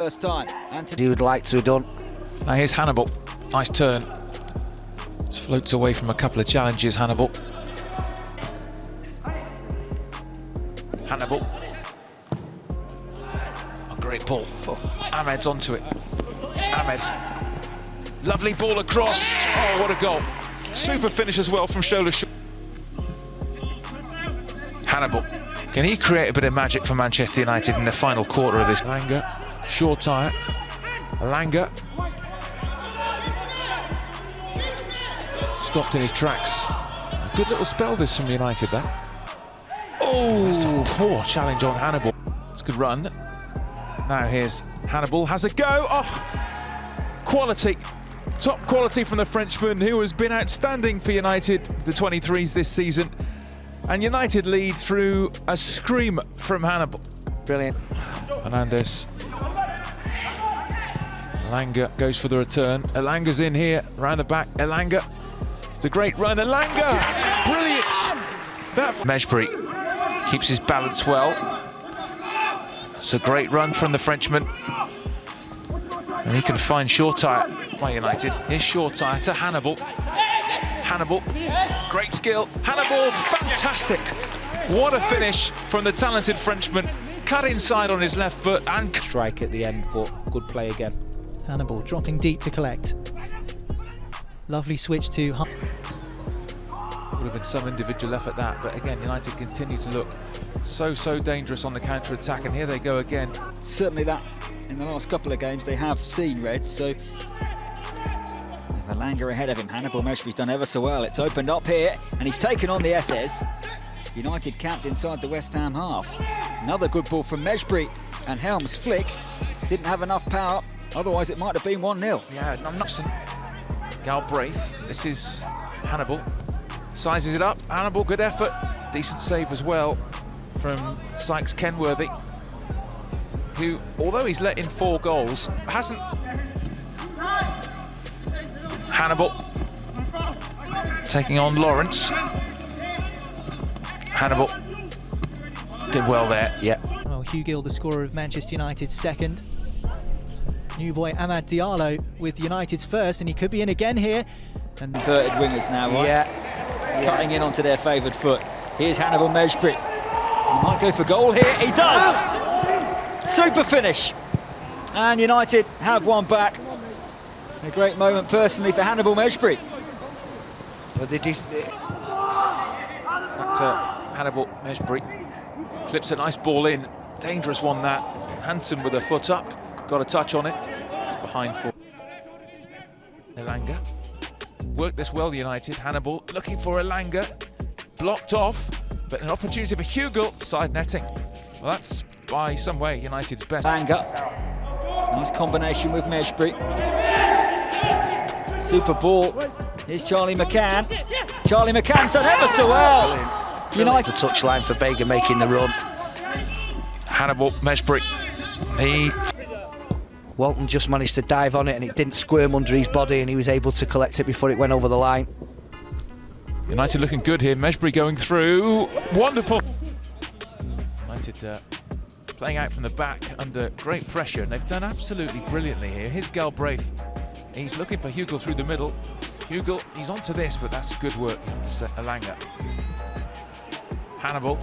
First time. Anthony He would like to have done. Now here's Hannibal. Nice turn. Just floats away from a couple of challenges, Hannibal. Hannibal. A great ball. Ahmed's onto it. Ahmed. Lovely ball across. Oh, what a goal. Super finish as well from Shola Hannibal. Can he create a bit of magic for Manchester United in the final quarter of this? Langer. Shoretire. Langer. Stopped in his tracks. A good little spell this from United there. Oh, poor challenge on Hannibal. It's a good run. Now here's Hannibal, has a go. Oh, quality. Top quality from the Frenchman who has been outstanding for United, the 23s this season. And United lead through a scream from Hannibal. Brilliant. Hernandez. Elanga goes for the return. Elanga's in here, round the back. Elanga, the great run. Elanga, brilliant. That Mejbri keeps his balance well. It's a great run from the Frenchman. And he can find Shoretire by United. Here's Shoretire to Hannibal. Hannibal, great skill. Hannibal, fantastic. What a finish from the talented Frenchman. Cut inside on his left foot and Strike at the end, but good play again. Hannibal dropping deep to collect. Lovely switch to Hun- would have been some individual effort that, but again, United continue to look so, so dangerous on the counter-attack, and here they go again. certainly that in the last couple of games they have seen red so with Elanga ahead of him. Hannibal Mejbri's done ever so well. It's opened up here and he's taken on the Efes United camped inside the West Ham half. Another good ball from Mejbri and Helms flick didn't have enough power otherwise it might have been 1-0 Yeah, I'm not. Galbraith, this is Hannibal. Sizes it up. Hannibal, good effort. Decent save as well from Sykes Kenworthy, who, although he's let in four goals, hasn't. Hannibal taking on Lawrence. Hannibal did well there, yeah. well, Hugill, the scorer of Manchester United's second. New boy Amad Diallo with United's first, and he could be in again here. And inverted wingers now right Yeah. cutting in onto their favoured foot here's Hannibal Mejbri he might go for goal here he does super finish and United have one back a great moment personally for Hannibal Mejbri But they just, Back to Hannibal Mejbri. Clips a nice ball in. Dangerous one that. Hanson with a foot up. Got a touch on it. Behind four. Elanga. Worked this well, United. Hannibal looking for Elanga. Blocked off. But an opportunity for Hugill. Side netting. Well, that's by some way United's best. Banga. Nice combination with Mejbri. Super ball. Here's Charlie McCann. Charlie McCann's done ever so well. the United touchline for Baker making the run. Hannibal Mejbri. He Walton just managed to dive on it and it didn't squirm under his body and he was able to collect it before it went over the line. United looking good here. Mejbri going through. Wonderful. United uh, playing out from the back under great pressure, and they've done absolutely brilliantly here. Here's Galbraith. He's looking for Hugill through the middle. Hugill, he's onto this, but that's good work, you have to say. Elanga. Hannibal.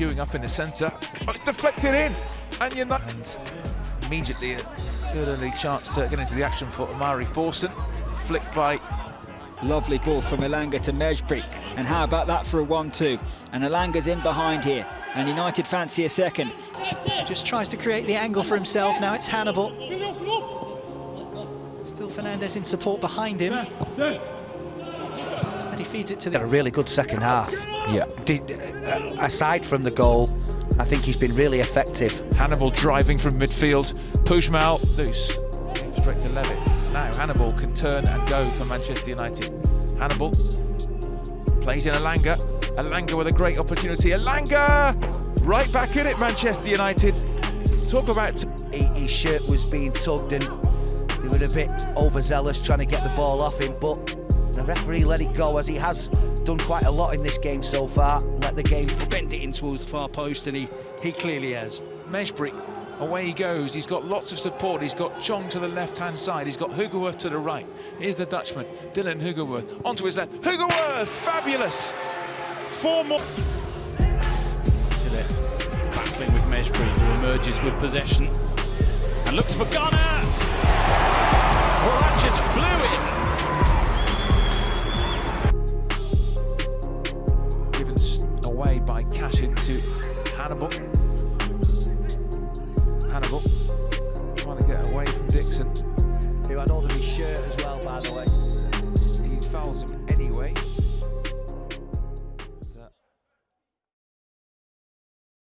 Queuing up in the centre. Oh, it's deflected in! And United... And immediately a good early chance to get into the action for Omari Forson. Flicked by Lovely ball from Elanga to Mejbri. And how about that for a 1-2? And Elanga's in behind here. And United fancy a second. just tries to create the angle for himself. Now it's Hannibal. Still Fernandez in support behind him. He feeds it to Had a really good second half. yeah. Did, uh, aside from the goal, I think he's been really effective. Hannibal driving from midfield. Pujmal loose. Straight to Levitt. Now Hannibal can turn and go for Manchester United. Hannibal plays in Elanga. Elanga with a great opportunity. Elanga right back in it, Manchester United. Talk about He, his shirt was being tugged and they were a bit overzealous trying to get the ball off him, but the referee let it go as he has done quite a lot in this game so far. Let the game bend it into the far post, and he, he clearly has. Mejbri, away he goes. He's got lots of support. He's got Chong to the left-hand side. He's got Hugerworth to the right. Here's the Dutchman, Dylan Hugerworth, onto his left. Hugerworth, fabulous! Four more. Sille battling with Mejbri, who emerges with possession and looks for Ghana. Well, that just flew in. Into Hannibal.